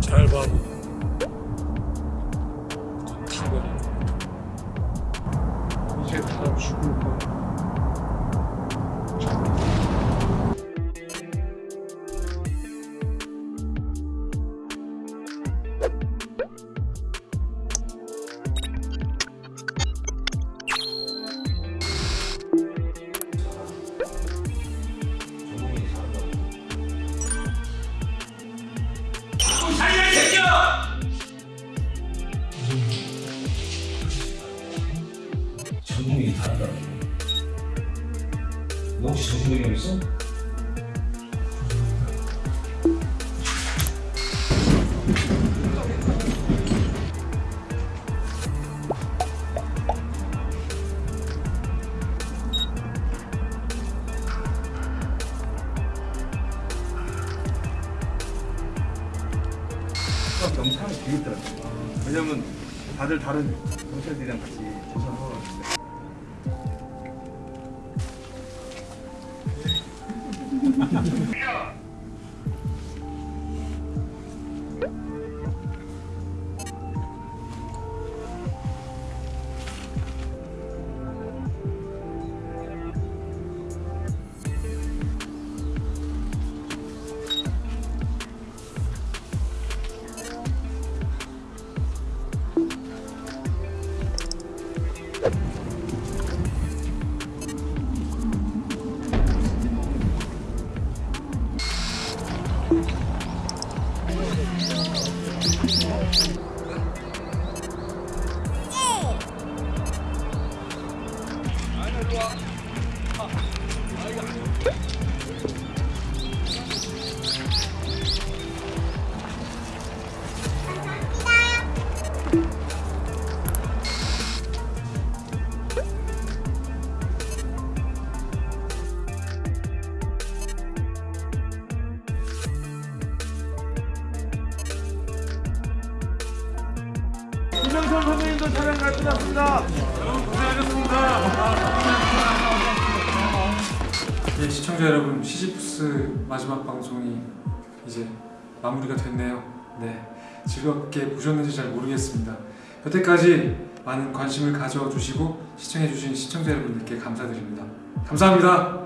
잘 봐. 티가 이제 다 죽을 거야. 전공이 다르다. 너 혹시 정신병이 있어? 경찰이 재밌더라고요. 왜냐면 다들 다른 경찰들이랑 같이 조사하러 Yeah. 김명선 선생님도 촬영 잘 끝났습니다. 여러분 고생하셨습니다. 네, 시청자 여러분 시지프스 마지막 방송이 이제 마무리가 됐네요. 네, 즐겁게 보셨는지 잘 모르겠습니다. 여태까지 많은 관심을 가져주시고 시청해주신 시청자 여러분들께 감사드립니다. 감사합니다.